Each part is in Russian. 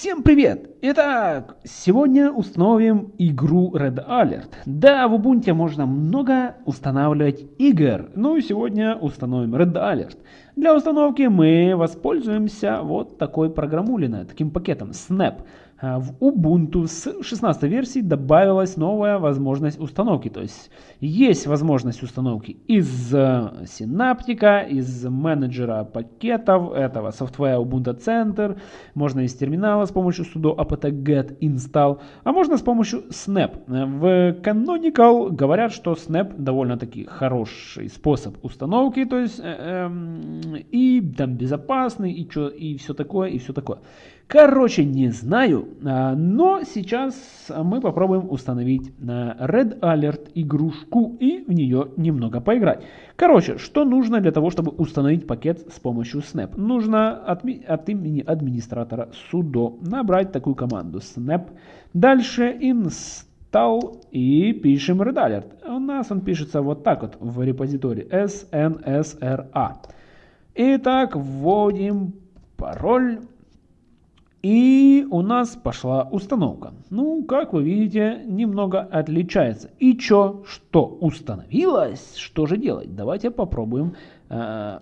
Всем привет! Итак, сегодня установим игру Red Alert. Да, в Ubuntu можно много устанавливать игр. Ну и сегодня установим Red Alert. Для установки мы воспользуемся вот такой программулиной, таким пакетом Snap. А, в Ubuntu с 16 версии добавилась новая возможность установки. То есть есть возможность установки из синаптика, из менеджера пакетов, этого софтвера Ubuntu Center. Можно из терминала с помощью sudo apt-get install, а можно с помощью Snap. В Canonical говорят, что Snap довольно-таки хороший способ установки, то есть э, э, и там безопасный, и, чё, и все такое, и все такое. Короче, не знаю, а, но сейчас мы попробуем установить Red Alert игрушку и в нее немного поиграть. Короче, что нужно для того, чтобы установить пакет с помощью Snap? Нужно от, от имени администратора sudo набрать такую команду snap. Дальше install и пишем Red Alert. У нас он пишется вот так вот в репозитории snsra. Итак, вводим пароль. И у нас пошла установка. Ну, как вы видите, немного отличается. И чё, что установилось? Что же делать? Давайте попробуем э,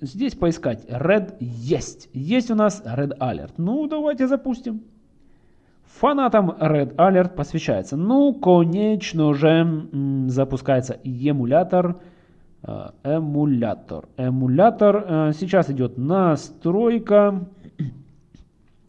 здесь поискать. Red есть. Есть у нас Red Alert. Ну, давайте запустим. Фанатам Red Alert посвящается. Ну, конечно же, запускается эмулятор. Э, эмулятор. Эмулятор. Э, сейчас идет настройка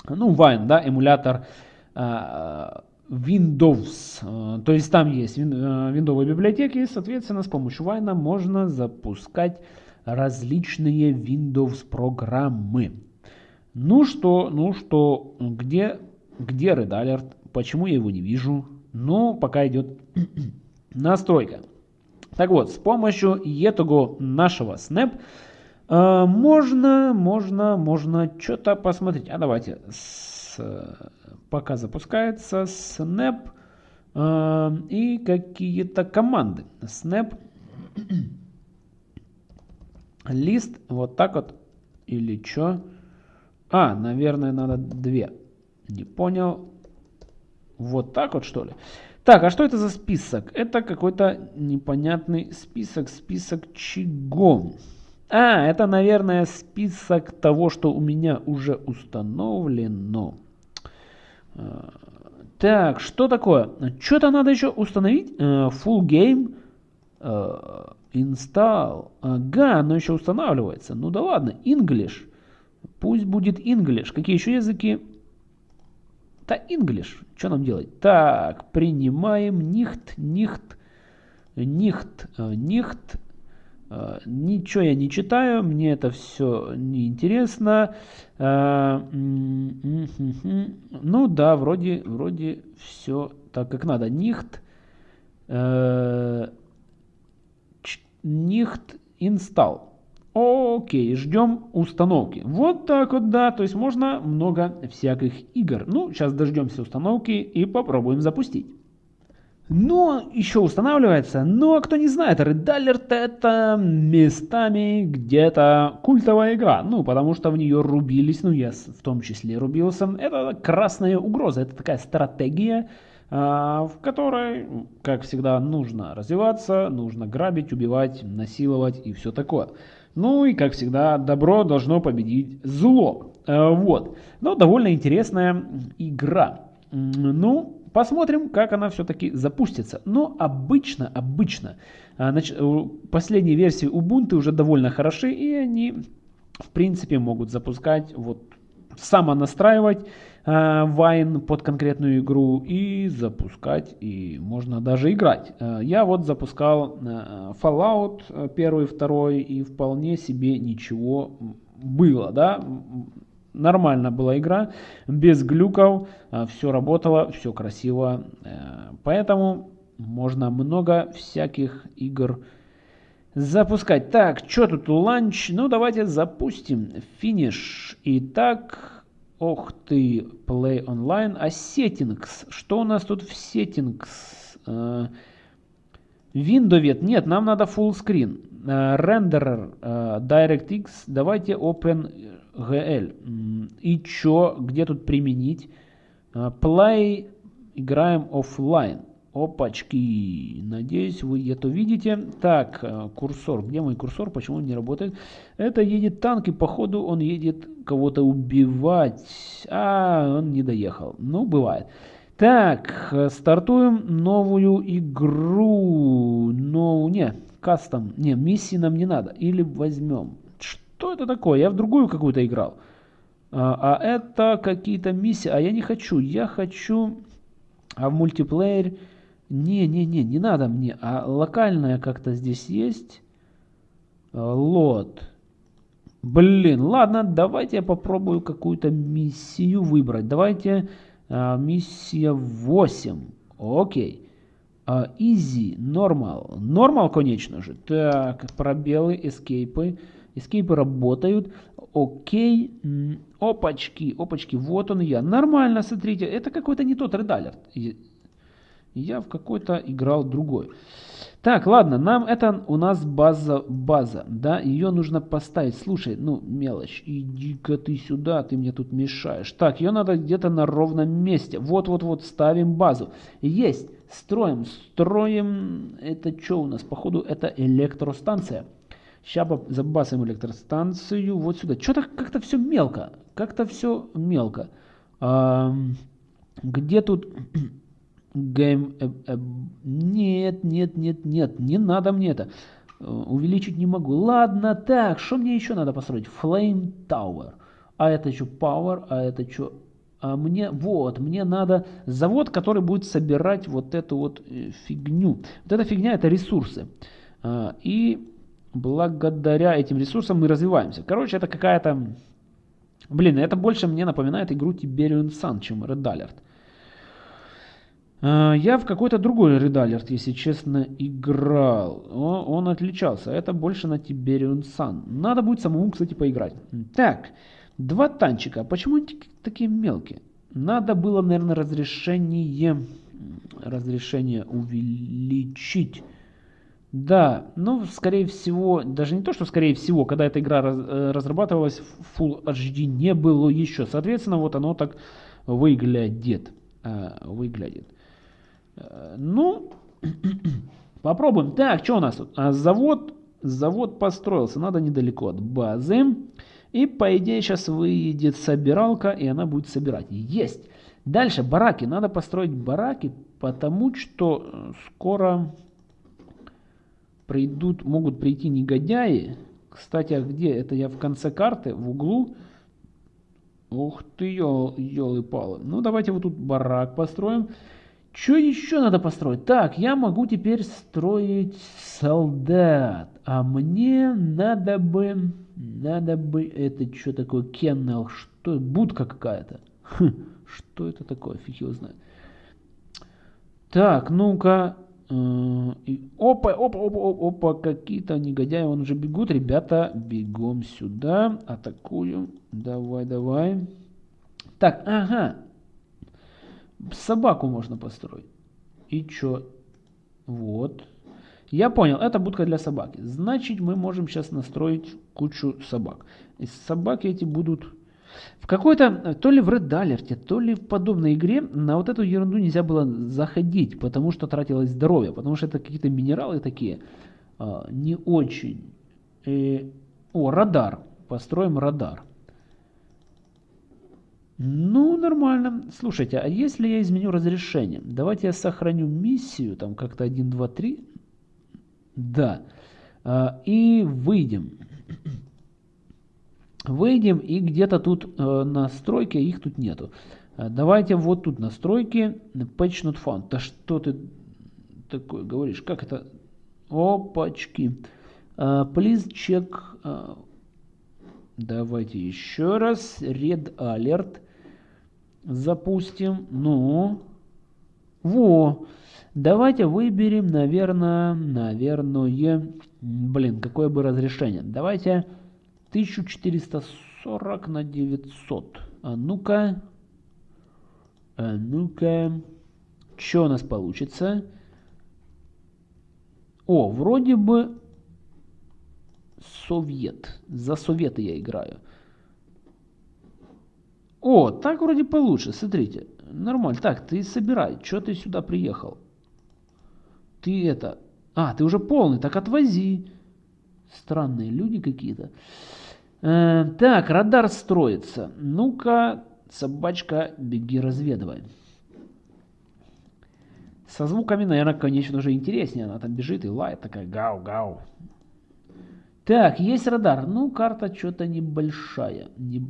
ну, Wine, да, эмулятор а, Windows. А, то есть там есть виндовые библиотеки, и, соответственно, с помощью Wine можно запускать различные Windows программы. Ну что, ну что, где, где Red Alert? Почему я его не вижу? Ну, пока идет настройка. Так вот, с помощью этого нашего Snap а, можно, можно, можно что-то посмотреть. А давайте, с, пока запускается snap э, и какие-то команды. Snap, лист, вот так вот, или что? А, наверное, надо две. Не понял. Вот так вот, что ли? Так, а что это за список? Это какой-то непонятный список. Список чего? А, это, наверное, список того, что у меня уже установлено. А, так, что такое? Что-то надо еще установить. Uh, full game uh, install. Ага, оно еще устанавливается. Ну да ладно, English. Пусть будет English. Какие еще языки? Да, English. Что нам делать? Так, принимаем nicht, nicht, nicht, Э, ничего я не читаю, мне это все неинтересно. Э, ну да, вроде, вроде все так как надо. Нихт, нихт install. Окей, ждем установки. Вот так вот, да, то есть можно много всяких игр. Ну, сейчас дождемся установки и попробуем запустить. Но еще устанавливается, но кто не знает, Red Alert это местами где-то культовая игра, ну потому что в нее рубились, ну я в том числе рубился, это красная угроза, это такая стратегия, а, в которой, как всегда, нужно развиваться, нужно грабить, убивать, насиловать и все такое. Ну и, как всегда, добро должно победить зло. А, вот. Но довольно интересная игра. Ну, Посмотрим, как она все-таки запустится. Но обычно, обычно, а, последние версии Ubuntu уже довольно хороши, и они, в принципе, могут запускать, вот, самонастраивать Wine под конкретную игру и запускать, и можно даже играть. Э, я вот запускал э, Fallout первый, второй, и вполне себе ничего было, да, нормально была игра, без глюков, а, все работало, все красиво. Э, поэтому можно много всяких игр запускать. Так, что тут ланч? Ну, давайте запустим. Финиш. Итак, ох ты, Play Online. А settings? Что у нас тут в settings? Э, Windows, нет, нам надо full screen. Renderer, DirectX, давайте OpenGL. И чё, где тут применить? Play, играем офлайн. Опачки. Надеюсь, вы это видите. Так, э, курсор. Где мой курсор? Почему он не работает? Это едет танк, и походу он едет кого-то убивать. А, он не доехал. Ну, бывает. Так, стартуем новую игру. Ну, не, кастом. Не, миссии нам не надо. Или возьмем. Что это такое? Я в другую какую-то играл. А, а это какие-то миссии. А я не хочу. Я хочу... А в мультиплеере... Не-не-не, не надо мне. А локальная как-то здесь есть. А, лот. Блин, ладно, давайте я попробую какую-то миссию выбрать. Давайте а, миссия 8. Окей. А, easy, normal. Normal, конечно же. Так, пробелы, эскейпы. Эскейпы работают. Окей. Опачки, опачки, вот он я. Нормально, смотрите. Это какой-то не тот редалер я в какой-то играл другой. Так, ладно, нам это у нас база, база, да, ее нужно поставить. Слушай, ну, мелочь, иди-ка ты сюда, ты мне тут мешаешь. Так, ее надо где-то на ровном месте. Вот-вот-вот, ставим базу. Есть, строим, строим, это что у нас? Походу, это электростанция. Сейчас забасим электростанцию вот сюда. Что-то как-то все мелко, как-то все мелко. А, где тут... Game... Э, э, нет, нет, нет, нет, не надо мне это. Э, увеличить не могу. Ладно, так, что мне еще надо построить? Flame Tower. А это что, Power, а это что? А мне, вот, мне надо завод, который будет собирать вот эту вот фигню. Вот эта фигня это ресурсы. А, и благодаря этим ресурсам мы развиваемся. Короче, это какая-то... Блин, это больше мне напоминает игру Tiberium Sun, чем Red Alert. А, я в какой-то другой Red если честно, играл. Он, отличался. Это больше на Tiberium Sun. Надо будет самому, кстати, поиграть. Так, два танчика. Почему они такие мелкие? Надо было, наверное, разрешение, разрешение увеличить. Да, ну, скорее всего, даже не то, что скорее всего, когда эта игра раз, э, разрабатывалась, Full HD не было еще. Соответственно, вот оно так выглядит. Э, выглядит. Э, ну, попробуем. Так, что у нас тут? А, завод, завод построился, надо недалеко от базы. И по идее сейчас выйдет собиралка, и она будет собирать. Есть! Дальше бараки. Надо построить бараки, потому что скоро придут, могут прийти негодяи. Кстати, а где? Это я в конце карты, в углу. Ух ты, елы-палы. Ну, давайте вот тут барак построим. Что еще надо построить? Так, я могу теперь строить солдат. А мне надо бы... Надо бы... Это что такое? Кеннел? Что? Будка какая-то. Хм, что это такое? Фиг его знает. Так, ну-ка. Э, опа, опа, опа, опа, опа, какие-то негодяи, он уже бегут. Ребята, бегом сюда. Атакуем. Давай, давай. Так, ага. Собаку можно построить. И чё? Вот. Я понял, это будка для собаки. Значит, мы можем сейчас настроить кучу собак. И собаки эти будут... В какой-то, то ли в Red Alert, то ли в подобной игре на вот эту ерунду нельзя было заходить, потому что тратилось здоровье, потому что это какие-то минералы такие а, не очень. И... О, радар. Построим радар. Ну, нормально. Слушайте, а если я изменю разрешение? Давайте я сохраню миссию, там как-то 1, 2, 3. Да. А, и выйдем. Выйдем, и где-то тут э, настройки, их тут нету. А, давайте вот тут настройки, patch not found. Да что ты такое говоришь? Как это? Опачки. Uh, please check. Uh, давайте еще раз. Red alert запустим. Ну, во. Давайте выберем, наверное, наверное, блин, какое бы разрешение. Давайте 1440 на 900. А ну-ка, а ну-ка, что у нас получится? О, вроде бы Совет. За Советы я играю. О, так вроде получше, смотрите. Нормально. Так, ты собирай. Что ты сюда приехал? Ты это... А, ты уже полный, так отвози. Странные люди какие-то. Э, так, радар строится. Ну-ка, собачка, беги разведывай. Со звуками, наверное, конечно, уже интереснее. Она там бежит и лает такая гау-гау. Так, есть радар. Ну, карта что-то небольшая. Не...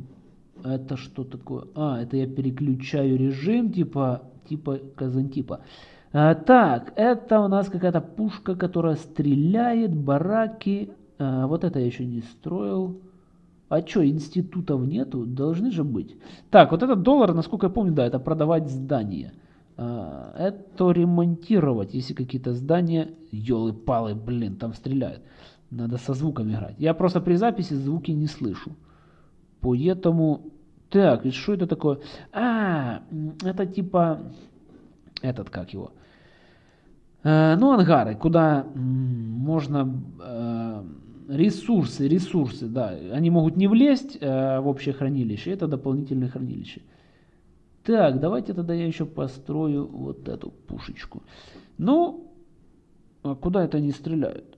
Это что такое? А, это я переключаю режим, типа, типа Казантипа. А, так, это у нас какая-то пушка, которая стреляет, бараки. А, вот это я еще не строил. А что, институтов нету? Должны же быть. Так, вот этот доллар, насколько я помню, да, это продавать здания. А, это ремонтировать, если какие-то здания... Ёлы-палы, блин, там стреляют. Надо со звуком играть. Я просто при записи звуки не слышу. Поэтому... Так, и что это такое? А, это типа... Этот, как его? Э, ну, ангары, куда можно... Ресурсы, ресурсы, да. Они могут не влезть э, в общее хранилище. Это дополнительное хранилище. Так, давайте тогда я еще построю вот эту пушечку. Ну, а куда это они стреляют?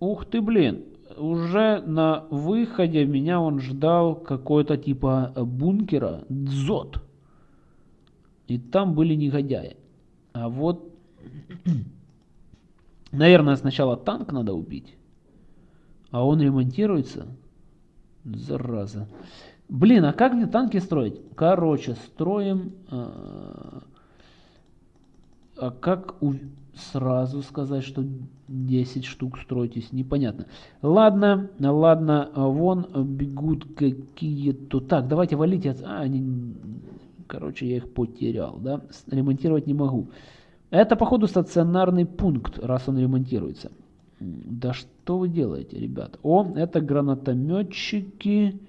Ух ты, блин. Уже на выходе меня он ждал какой-то типа бункера. Дзот. И там были негодяи. А вот... Наверное, сначала танк надо убить. А он ремонтируется? Зараза. Блин, а как мне танки строить? Короче, строим... А, а как у сразу сказать, что 10 штук стройтесь, непонятно. Ладно, ладно, вон бегут какие-то... Так, давайте валите. А, они... Короче, я их потерял, да? Ремонтировать не могу. Это, походу, стационарный пункт, раз он ремонтируется. Да что вы делаете, ребят? О, это гранатометчики...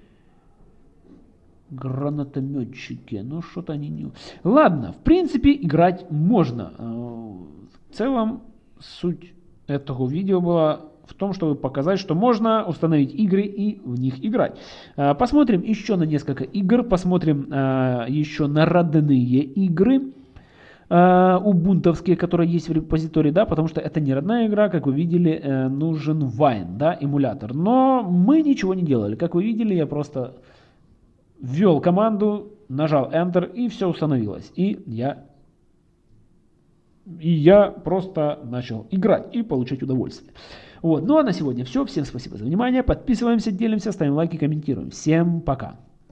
Гранатометчики. Ну, что-то они не... Ладно, в принципе, играть можно. В целом, суть этого видео была в том, чтобы показать, что можно установить игры и в них играть. А, посмотрим еще на несколько игр, посмотрим а, еще на родные игры убунтовские, которые есть в репозитории, да, потому что это не родная игра, как вы видели, э, нужен Wine, да, эмулятор. Но мы ничего не делали. Как вы видели, я просто ввел команду, нажал Enter и все установилось. И я и я просто начал играть и получать удовольствие. Вот. Ну а на сегодня все. Всем спасибо за внимание. Подписываемся, делимся, ставим лайки, комментируем. Всем пока.